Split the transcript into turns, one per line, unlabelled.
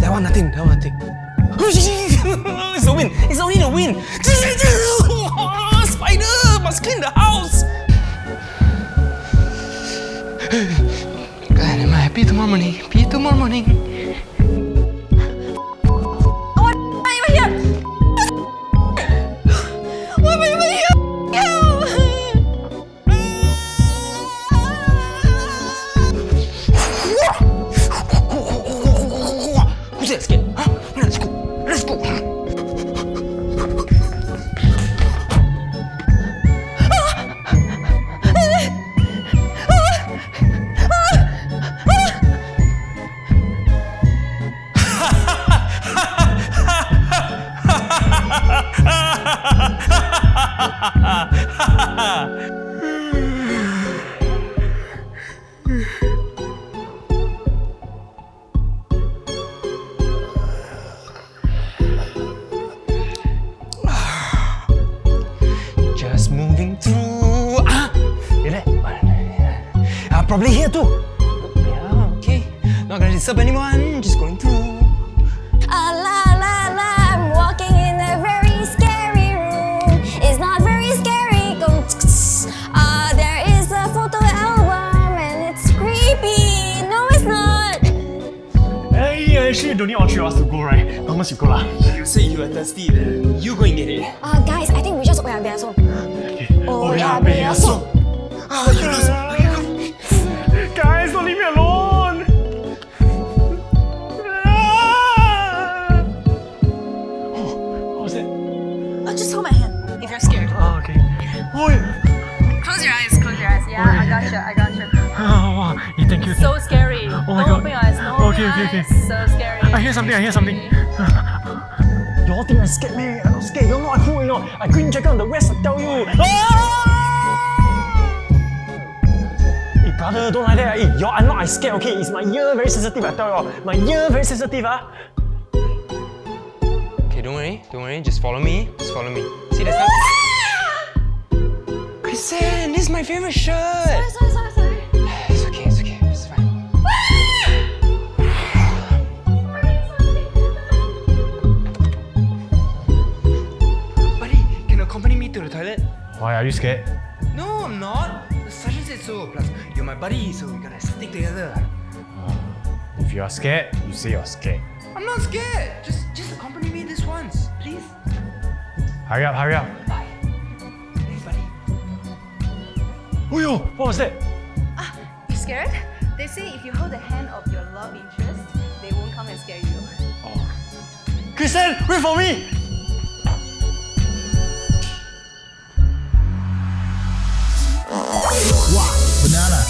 That one nothing, that one nothing. it's a
win, it's only a win. Spider, must clean
the house. God, am I happy tomorrow morning? Happy tomorrow morning. Just moving through. Ah, you there? Uh, probably here too. Yeah, okay. Not gonna disturb anyone. Just going through.
Ah,
actually, you don't need all three of us to go, right? Thomas, you go lah.
You say you are thirsty. You go and get it.
Ah, guys, I think we just oya beya song. Oya beya song.
Ah, you lose.
Guys, don't leave me alone! Oh, what was that?
Uh, just hold my hand if you're scared.
Oh, okay. Oh, yeah.
Close your eyes, close your eyes. Yeah, I got you, I got you.
oh wow. Yeah, thank you.
So scary.
Oh my
Don't
God. Okay, okay, okay.
So scary.
I hear something, I hear something. Y'all think I'm scared, man? I'm not scared. You're not cool, you know. I green jacket on the west, I tell you. Ah! Hey, brother, don't like that. Hey, y'all, I'm not I scared, okay? It's my ear very sensitive, I tell y'all. My ear very sensitive, ah.
Okay, don't worry. Don't worry. Just follow me. Just follow me. See, there's no... Kristen, this is my favorite shirt.
Sorry, sorry, sorry,
Why, are you scared?
No, I'm not. The sergeant said so. Plus, you're my buddy, so we gotta stick together.
If you are scared, you say you're scared.
I'm not scared. Just, just accompany me this once, please.
Hurry up, hurry up.
Bye. Thanks, buddy.
Oh yo, what was that?
Ah, You scared? They say if you hold the hand of your love interest, they won't come and scare you.
Kristen, wait for me!
Banana.